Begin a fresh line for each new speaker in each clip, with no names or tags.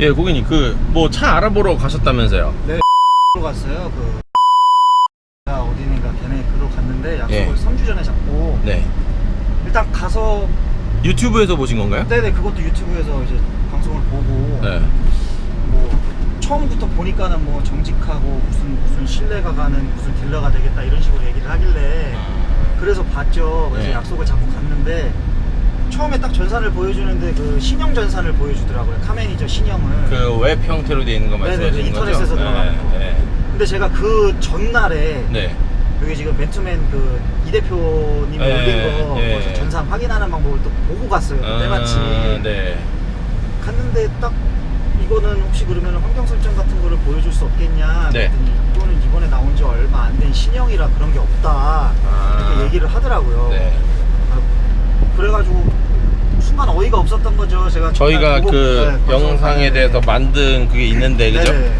예, 고객님 그 뭐 차 알아보러 가셨다면서요?
로 갔어요. 그가 어디인가 걔네 그로 갔는데 약속을
예.
3주 전에 잡고
네.
일단 가서
유튜브에서 보신 건가요?
네네 그것도 유튜브에서 이제 방송을 보고
네.
뭐 처음부터 보니까는 뭐 정직하고 무슨 무슨 신뢰가 가는 무슨 딜러가 되겠다 이런 식으로 얘기를 하길래 그래서 봤죠. 그래서
네.
약속을 잡고 갔는데 처음에 딱 전산을 보여주는데 그 신형 전산을 보여주더라고요. 카메니저 신형을.
그 웹 형태로 되어 있는 거
네네,
말씀하시는 거죠?
인터넷에서 들어가는 거.
네.
근데 제가 그 전날에
네.
여기 지금 맨투맨 그 이 대표님이
네,
올린 거
네.
전산 확인하는 방법을 또 보고 갔어요.
아,
때마침
네.
갔는데 딱 이거는 혹시 그러면 환경 설정 같은 거를 보여줄 수 없겠냐
네.
그랬더니 이거는 이번에 나온 지 얼마 안 된 신형이라 그런 게 없다
아.
이렇게 얘기를 하더라고요.
네.
아, 그래가지고 순간 어이가 없었던 거죠. 제가
저희가 그
네, 방송을
영상에
봤는데.
대해서 만든 그게 있는데 그죠?
네네.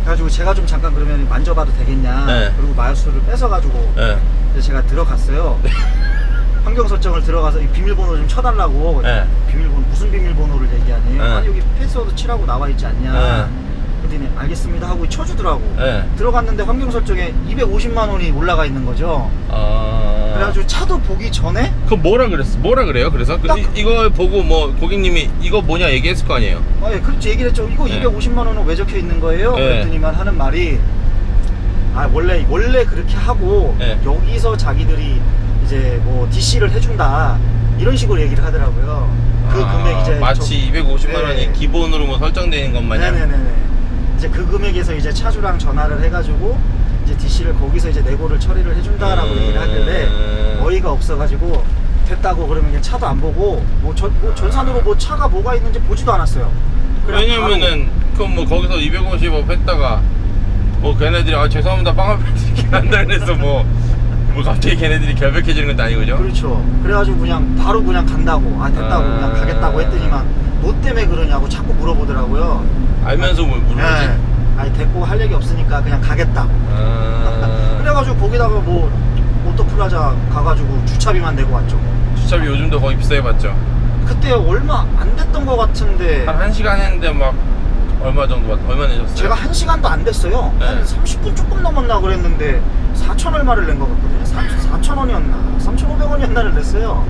그래가지고 제가 좀 잠깐 그러면 만져봐도 되겠냐.
네.
그리고 마우스를 뺏어가지고
네.
제가 들어갔어요. 환경 설정을 들어가서 이 비밀번호 좀 쳐달라고.
네.
비밀번호 무슨 비밀번호를 얘기하니?
네.
아니 여기 패스워드 치라고 나와 있지 않냐.
네.
그랬더니 알겠습니다 하고 쳐주더라고.
네.
들어갔는데 환경 설정에 250만 원이 올라가 있는 거죠.
아.
그래가지고 차도 보기 전에
그 뭐라 그랬어? 뭐라 그래요? 그래서 그,
딱-
이, 이걸 보고 뭐 고객님이 이거 뭐냐 얘기했을 거 아니에요?
아, 예, 그렇지 얘기를 했죠. 이거
네.
250만 원은 왜 적혀 있는 거예요?
네.
그랬더니만 하는 말이 아 원래 원래 그렇게 하고
네.
여기서 자기들이 이제 뭐 DC를 해준다 이런 식으로 얘기를 하더라고요. 그
아,
금액 이제
마치 250만
네.
원이 기본으로 뭐 설정되는 것 마냥.
네네네네. 이제 그 금액에서 이제 차주랑 전화를 해가지고 이제 DC를 거기서 이제 내고를 처리를 해준다라고
음.
얘기를 하길래 어이가 없어가지고 됐다고 그러면 그냥 차도 안 보고 뭐, 전, 뭐 전산으로 뭐 차가 뭐가 있는지 보지도 않았어요.
왜냐면은 그뭐 거기서 250억 했다가 뭐 걔네들이 아 죄송합니다 빵을 이렇게 한다 그래서 뭐 뭐 갑자기 걔네들이 결백해지는 것도 아니고 그죠?
그렇죠. 그래가지고 그냥 바로 그냥 간다고 아 됐다고
아.
그냥 가겠다고 했더니만 뭐 때문에 그러냐고 자꾸 물어보더라고요.
알면서 뭐 물어보지.
네. 얘기 없으니까 그냥 가겠다.
아,
그래가지고 거기다가 뭐 오토플라자 가가지고 주차비만 내고 왔죠.
주차비 요즘도 거의 비싸게 받죠.
그때 얼마 안 됐던 것 같은데
한 1시간 했는데 막 얼마 정도 받 얼마 내셨어요?
제가 한 시간도 안 됐어요.
네.
한 30분 조금 넘었나 그랬는데 4천 얼마를 낸 것 같거든요. 4천 원이었나 3,500원이었나를 냈어요.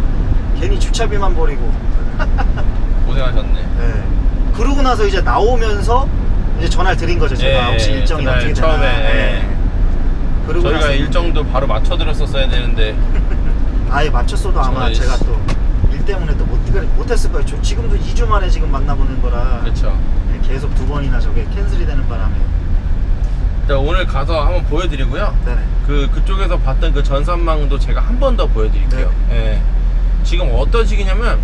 괜히 주차비만 버리고.
고생하셨네.
네. 그러고 나서 이제 나오면서 이제 전화를 드린 거죠. 제가
예,
혹시 일정이
그날
어떻게 되나.
처음에,
네. 그러고
저희가
나서
일정도 바로 맞춰드렸었어야 되는데
아예 맞췄어도 아마
저희-
제가 또 일 때문에 또 못, 못했을 거예요. 저 지금도 2주 만에 지금 만나보는 거라
그렇죠.
네, 계속 두 번이나 저게 캔슬이 되는 바람에.
자, 오늘 가서 한번 보여드리고요.
네네.
그 그쪽에서 봤던 그 전산망도 제가 한 번 더 보여드릴게요.
네.
예. 지금 어떤 식이냐면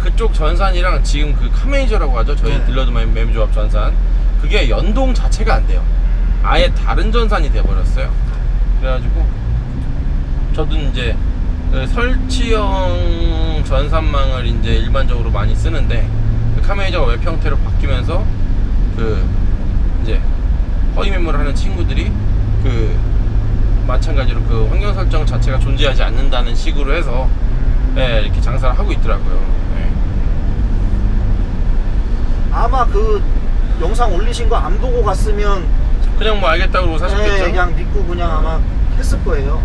그쪽 전산이랑 지금 그 카매니저라고 하죠. 저희
네.
딜러들 매매조합 전산 그게 연동 자체가 안 돼요. 아예 다른 전산이 돼버렸어요. 그래가지고 저도 이제 그 설치형 전산망을 이제 일반적으로 많이 쓰는데 그 카매니저가 웹 형태로 바뀌면서 그 이제 허위 매물을 하는 친구들이 그 마찬가지로 그 환경 설정 자체가 존재하지 않는다는 식으로 해서 예, 이렇게 장사를 하고 있더라고요. 예.
아마 그 영상 올리신 거 안 보고 갔으면
그냥 뭐 알겠다고 사셨겠죠.
네, 그냥 믿고 그냥 아마 했을 거예요.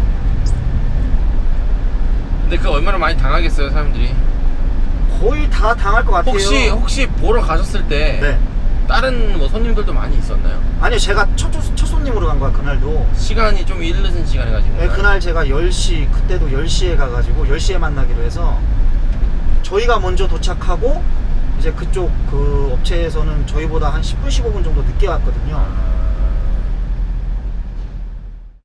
근데 그 얼마나 많이 당하겠어요, 사람들이.
거의 다 당할 것 같아요.
혹시 혹시 보러 가셨을 때
네.
다른 뭐 손님들도 많이 있었나요?
아니요, 제가 첫, 첫 손님으로 간 거야, 그날도.
시간이 좀 이르는 시간에 가신
네? 그날 제가 10시, 그때도 10시에 가가지고 10시에 만나기로 해서 저희가 먼저 도착하고 이제 그쪽 그 업체에서는 저희보다 한 10분, 15분 정도 늦게 왔거든요.
아,